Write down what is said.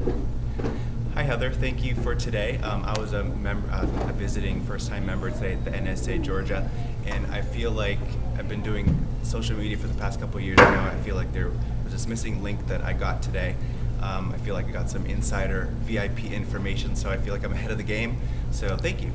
Hi Heather, thank you for today. Um, I was a, member, uh, a visiting first-time member today at the NSA Georgia, and I feel like I've been doing social media for the past couple years now. I feel like there was this missing link that I got today. Um, I feel like I got some insider VIP information, so I feel like I'm ahead of the game. So thank you.